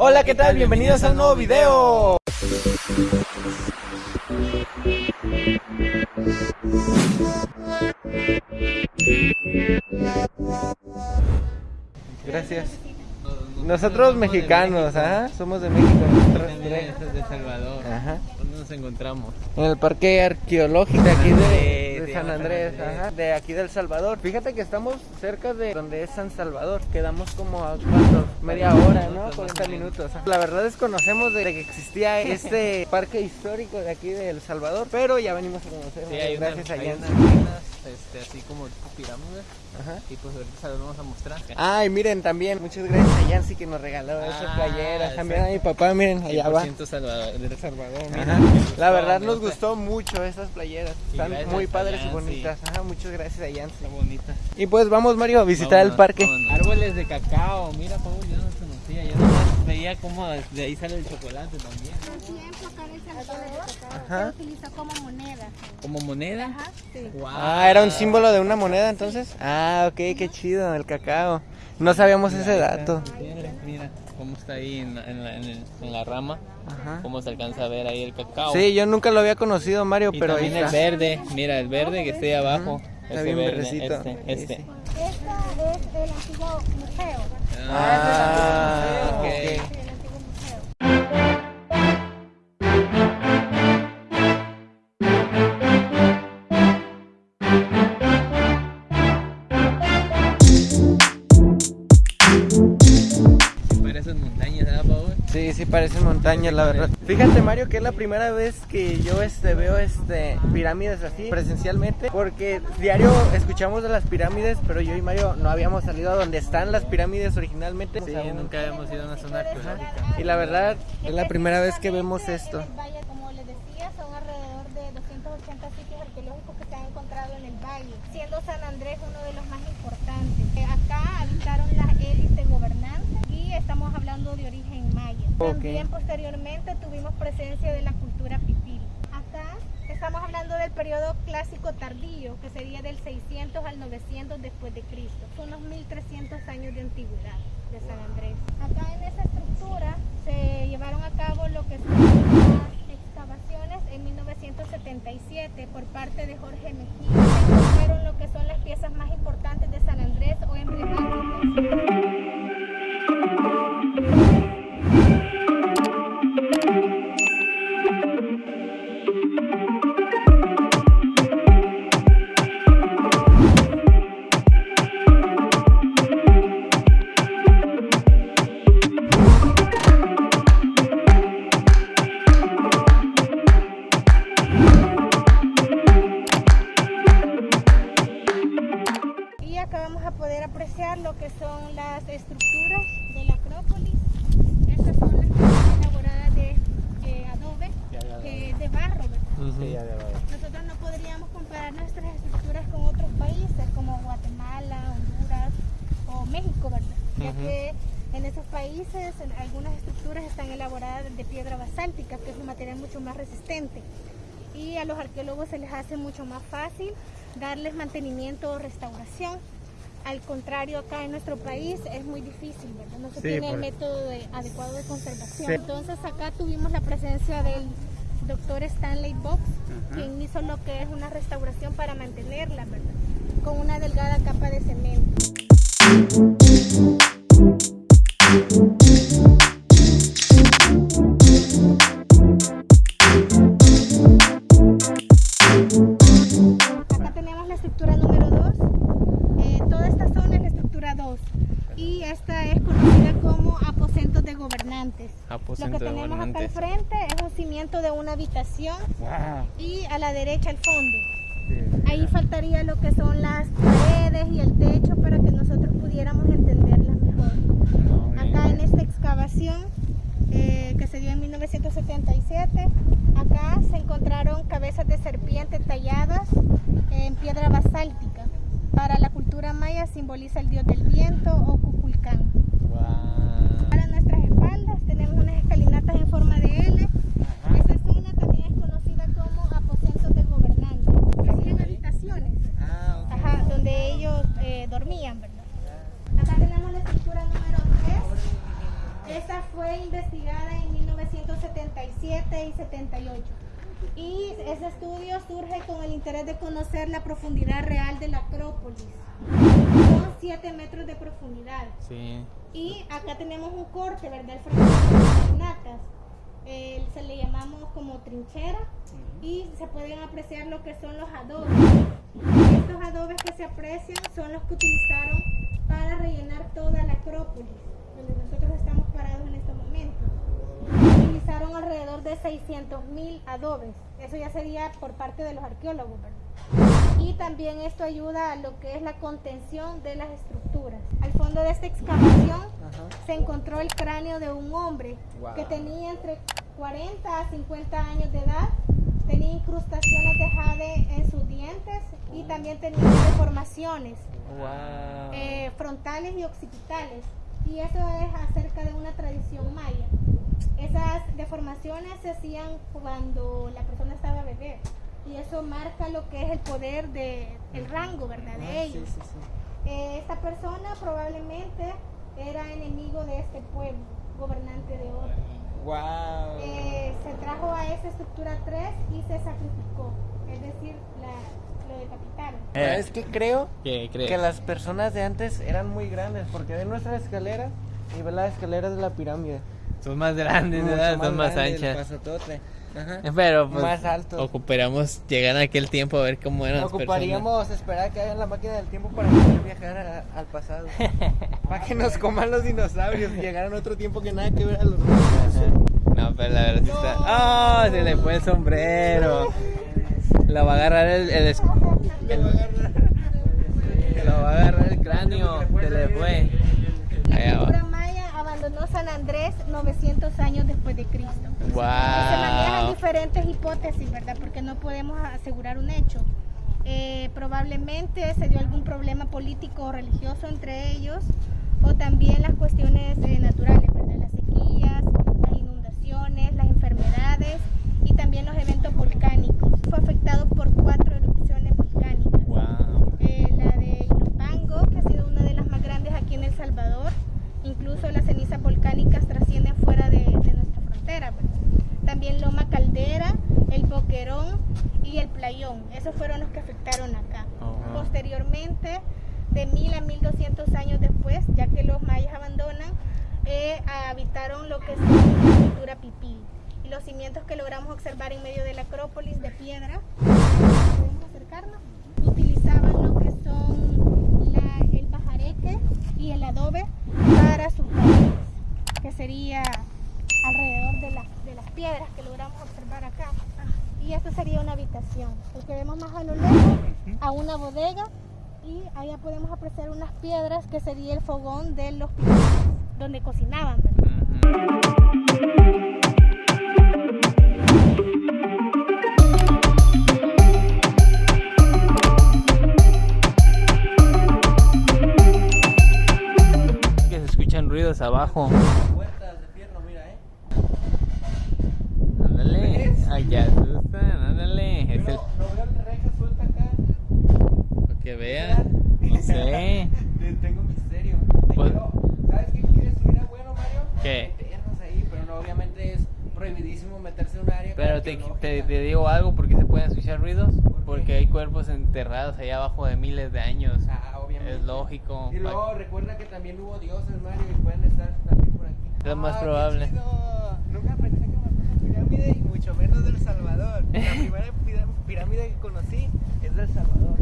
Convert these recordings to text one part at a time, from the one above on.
Hola, ¿qué tal? Bienvenidos a un nuevo video. Gracias. Nosotros mexicanos, ajá, somos de México. nosotros de Salvador. Ajá. ¿Dónde nos encontramos? En el parque arqueológico de aquí de, de San Andrés, San Andrés. ajá, de aquí del Salvador. Fíjate que estamos cerca de donde es San Salvador. Quedamos como a cuánto? media hora, ¿no? minutos, 40 más o menos. minutos. ajá. La verdad desconocemos de que existía este parque histórico de aquí del Salvador, pero ya venimos a conocer. Sí, hay gracias a hay este, así como tipo pirámides. Ajá. Y pues ahorita se las vamos a mostrar. Ay, miren también, muchas gracias a Yancy que nos regaló Ah, playeras. También a mi papá, miren, allá va. 100% Salvador, de Salvador. Ajá. La verdad nos gustó mucho estas playeras. Están muy padres y bonitas. Ajá, muchas gracias a Yancy. Está bonita. Y pues vamos Mario a visitar el parque. vámonos. Árboles de cacao, mira Paul, yo no conocía, yo no veía cómo de ahí sale el chocolate también. Ajá. se como moneda. ¿Como moneda? Ajá, sí. Ah, era un símbolo de una moneda entonces. Ah, ok, qué chido, el cacao. No sabíamos ese Mira, dato. Mira, mira cómo está ahí en la, en la- en el- en la rama, Ajá. cómo se alcanza a ver ahí el cacao. Sí, yo nunca lo había conocido, Mario, Y pero ahí el verde, mira el verde que está ahí abajo. Está ese bien verde, verdecito. Este, este. sí. Esta es el antiguo museo. Ah. Sí, Sí, parecen montañas, la verdad. Fíjate, Mario, que es la primera vez que yo este veo este pirámides así presencialmente, porque diario escuchamos de las pirámides, pero yo y Mario no habíamos salido a donde están las pirámides originalmente. Sí, sea, nunca habíamos ido a una zona arqueológica. Y la verdad es la primera vez que vemos esto. Como les decía, son alrededor de 280 sitios arqueológicos que se han encontrado en el valle, siendo San Andrés uno de los más importantes. Acá habitaron las élites gobernantes estamos hablando de origen maya. También posteriormente tuvimos presencia de la cultura pipil. Acá estamos hablando del periodo clásico tardío, que sería del 600 al 900 después de Cristo. Son unos 1300 años de antigüedad de San Andrés. Acá en esa estructura se llevaron a cabo lo que son las excavaciones en 1977 por parte de Jorge Mejía. Encontraron lo que son las piezas más importantes de San Andrés o emblemáticas. De piedra basáltica, que es un material mucho más resistente. Y a los arqueólogos se les hace mucho más fácil darles mantenimiento o restauración. Al contrario, acá en nuestro país es muy difícil, ¿verdad? No se Sí, tiene el método de- adecuado de conservación. Sí. Entonces acá tuvimos la presencia del doctor Stanley Box, quien hizo lo que es una restauración para mantenerla, ¿verdad? Con una delgada capa de cemento. Una habitación Wow. y a la derecha el fondo. Ahí faltaría lo que son las paredes y el techo para que nosotros pudiéramos entenderlas mejor. No. Acá en esta excavación eh, que se dio en 1977, acá se encontraron cabezas de serpiente talladas en piedra basáltica. Para la cultura maya simboliza el dios del viento o Cuculcán. Guau. Para nuestras espaldas tenemos unas escalinatas en forma de L. Esta zona también es conocida como aposentos de gobernantes. Serían habitaciones Ah, ok. ajá, donde ellos eh, dormían, ¿verdad? Acá tenemos la estructura número 3. Esta fue investigada en 1977 y 78. Y ese estudio surge con el interés de conocer la profundidad real de la Acrópolis. Son 7 metros de profundidad. Sí. Y acá tenemos un corte, ¿verdad? El frente de las. Eh, se le como trinchera y se pueden apreciar lo que son los adobes. Estos adobes que se aprecian son los que utilizaron para rellenar toda la Acrópolis, donde nosotros estamos parados en estos momentos. Utilizaron alrededor de 600 mil adobes. Eso ya sería por parte de los arqueólogos, ¿verdad? Y también esto ayuda a lo que es la contención de las estructuras. Al fondo de esta excavación se encontró el cráneo de un hombre Wow. que tenía entre 40 a 50 años de edad, tenía incrustaciones de jade en sus dientes y también tenía deformaciones Wow. eh, frontales y occipitales. Y eso es acerca de una tradición maya. Esas deformaciones se hacían cuando la persona estaba bebé. Y eso marca lo que es el poder de el rango, ¿verdad? De Ah, ellos. Sí, sí, sí. Eh, esta persona probablemente era enemigo de este pueblo, gobernante de otro. Wow. Eh, se trajo a esa estructura 3 y se sacrificó, es decir, la, lo decapitaron. ¿Sabes qué creo? ¿Qué crees? Que las personas de antes eran muy grandes, porque ven nuestra escalera y ven las escaleras de la pirámide. Son más grandes, Mucho ¿verdad? Son más grandes, el anchas. Ajá. Pero pues, Más altos. ocuparíamos llegar a aquel tiempo a ver cómo eran las personas. Ocuparíamos esperar que hagan la máquina del tiempo para poder viajar a- al pasado. para que nos coman los dinosaurios y llegaran a otro tiempo que nada que ver a los. No, pero la verdad sí está. ¡Ah! se le fue el sombrero. La va a agarrar el. el es- el- Lo va a agarrar el cráneo. Se le fue. La Allá cultura va. maya abandonó San Andrés 900 años después de Cristo. Se manejan ¡Wow! diferentes hipótesis, ¿verdad? Porque no podemos asegurar un hecho. Eh, probablemente se dio algún problema político o religioso entre ellos, o también las cuestiones eh, naturales, ¿verdad? Las sequías, las inundaciones, las enfermedades y también los eventos volcánicos. Fue afectado por cuatro erupciones volcánicas. ¡Wow! Eh, la de Ilopango, que ha sido una de las más grandes aquí en El Salvador. Incluso las cenizas volcánicas trascienden fuera de, de nuestra frontera. ¿verdad? También Loma Caldera, el Boquerón y el Playón. Esos fueron los que afectaron acá. Oh, wow. Posteriormente, de 1000 a 1200 años después, ya que los mayas abandonan, eh, habitaron lo que es la cultura pipí. Y los cimientos que logramos observar en medio de la Acrópolis de piedra, podemos acercarnos, utilizaban lo que son la- el pajareque y el adobe para sus paredes, que sería alrededor de, las- de las piedras que logramos observar acá. Y esto sería una habitación. El que vemos más a lo lejos, a una bodega, y allá podemos apreciar unas piedras que sería el fogón de los pipí, donde cocinaban. Que se escuchan ruidos abajo. Puertas de fierro, mira, eh. Ándale. Ay, ya asustan. Ándale. Es el. Pero no veo suelta acá. Para que vean. No sé. Tengo misterio. Te Pues- quiero- ¿Sabes qué quieres estuviera bueno, Mario? ¿Qué? Meternos ahí, pero no, obviamente es prohibidísimo meterse en un área Pero te, arqueológica. te, te digo algo, ¿por qué se pueden escuchar ruidos? qué? Porque hay cuerpos enterrados allá abajo de miles de años. Ah, obviamente. Es lógico. Y luego recuerda que también hubo dioses, Mario, y pueden estar también por aquí. Es más Ah, probable. Nunca pensé que una pirámide y mucho menos del Salvador. La primera pirámide que conocí es del Salvador.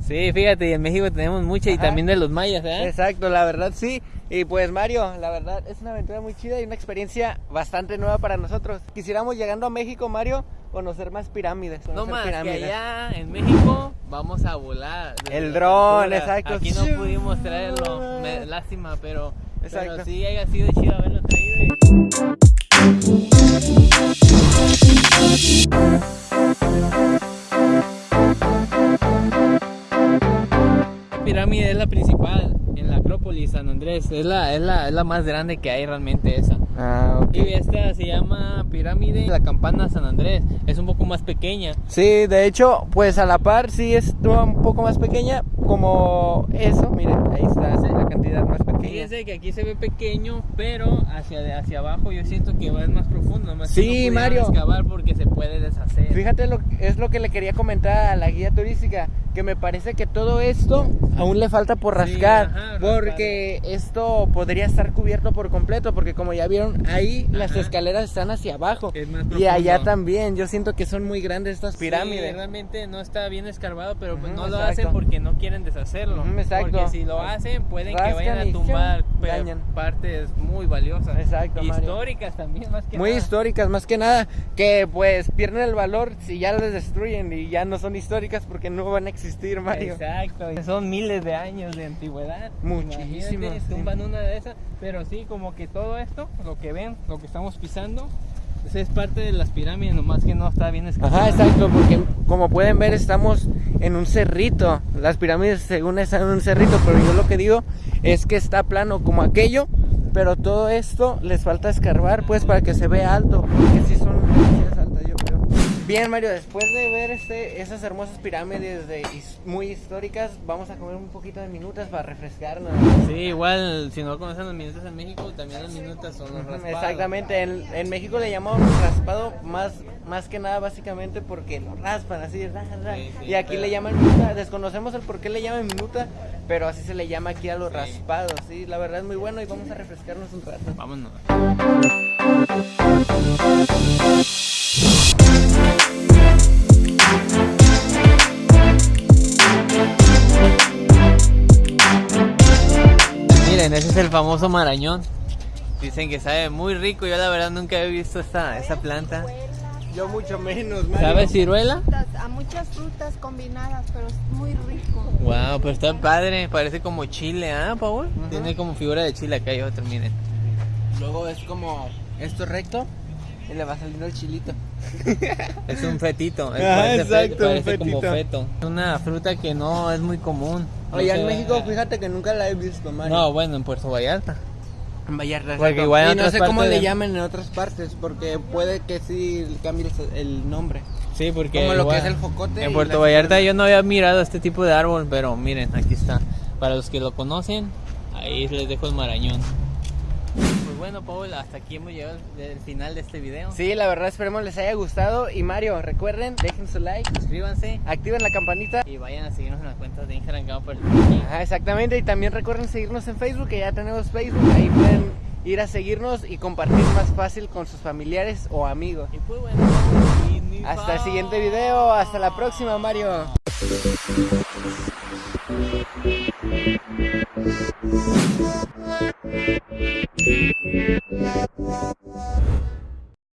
Sí, fíjate, y en México tenemos mucha y Ajá. también de los mayas, ¿eh? Exacto, la verdad sí. Y pues Mario, la verdad es una aventura muy chida y una experiencia bastante nueva para nosotros. Quisiéramos llegando a México, Mario, conocer más pirámides. No más, que allá en México vamos a volar. El dron, exacto. Aquí no pudimos traerlo, me- lástima, pero, pero Exacto. sí haya sido chido haberlo traído. y- Andrés, es la, es la, es la más grande que hay realmente esa. Ah, ok. Y esta se llama pirámide la campana San Andrés. Es un poco más pequeña. Sí, de hecho, pues a la par sí es un poco más pequeña, como eso, miren, ahí está la cantidad más pequeña. Fíjense que aquí se ve pequeño, pero hacia, hacia abajo yo siento que va más profundo. Más Sí, no Mario. excavar porque se puede deshacer. Fíjate, lo, es lo que le quería comentar a la guía turística, que me parece que todo esto aún le falta por Sí, rascar, porque esto podría estar cubierto por completo, porque como ya vieron, ahí las escaleras están hacia abajo, Es más y allá también, yo siento que son muy grandes estas Sí, pirámides. realmente no está bien escarbado, pero pues no lo hacen porque no quieren deshacerlo. Exacto. Porque si lo hacen, pueden que vayan a tumbar partes muy valiosas. Exacto, Mario. Históricas también, más que Muy nada. históricas, más que nada, que pues pierden el valor si ya las destruyen y ya no son históricas porque no van a existir, Mario. Exacto, son miles de años de antigüedad. Sí. Tumban una de esas, pero sí, como que todo esto, lo que ven, lo que estamos pisando, pues es parte de las pirámides, nomás que no está bien escarbado. Ajá, exacto, porque como pueden ver estamos en un cerrito. Las pirámides según están en un cerrito, pero yo lo que digo es que está plano como aquello, pero todo esto les falta escarbar pues para que se vea alto, porque sí son demasiadas altas yo creo. Bien Mario, después de ver este, esas hermosas pirámides de, muy históricas, vamos a comer un poquito de minutas para refrescarnos. Sí, igual, si no conocen los minutos en México, también los minutos son los raspados. Exactamente, en, en México le llamamos raspado más, más que nada básicamente porque lo raspan así, ra, ra. Sí, sí, y aquí pero- le llaman minuta, desconocemos el por qué le llaman minuta, pero así se le llama aquí a los Sí. raspados, sí, la verdad es muy bueno y vamos a refrescarnos un rato. Vámonos. Miren, ese es el famoso marañón. Dicen que sabe muy rico. Yo la verdad nunca he visto esta, esta planta. Yo mucho menos, ¿Sabe ciruela? a muchas frutas combinadas, pero es muy rico. Wow, pero está padre. Parece como chile, ¿ah, Paul? Tiene como figura de chile. Acá hay otro, miren. Luego es como esto recto y le va saliendo el chilito. Es un fetito. es- Ajá, parece exacto, un parece como feto. Es una fruta que no es muy común. No Oye, en México fíjate que nunca la he visto, Mario. No, bueno, en Puerto Vallarta. En Vallarta. Porque igual en y no sé cómo le llaman en otras partes, porque puede que sí cambie el- nombre. Sí, porque Como lo que es el jocote y En Puerto la Vallarta yo no había mirado este tipo de árbol, pero miren, aquí está. Para los que lo conocen, ahí les dejo el marañón. Bueno, Paul, hasta aquí hemos llegado al final de este video. Sí, la verdad esperemos les haya gustado. Y Mario, recuerden, dejen su like, Suscríbanse activen la campanita. y vayan a seguirnos en las cuentas de Instagram Camper. Ajá, exactamente. Y también recuerden seguirnos en Facebook, que ya tenemos Facebook. Ahí pueden ir a seguirnos y compartir más fácil con sus familiares o amigos. Y pues bueno, y Hasta el siguiente video. Hasta la próxima, Mario. Thank you.